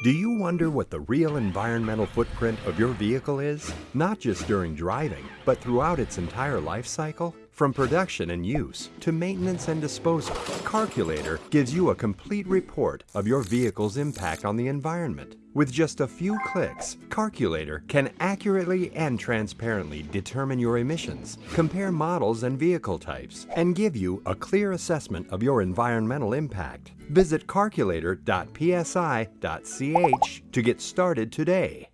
Do you wonder what the real environmental footprint of your vehicle is? Not just during driving, but throughout its entire life cycle? From production and use to maintenance and disposal, Carculator gives you a complete report of your vehicle's impact on the environment. With just a few clicks, Carculator can accurately and transparently determine your emissions, compare models and vehicle types, and give you a clear assessment of your environmental impact. Visit carculator.psi.ch to get started today.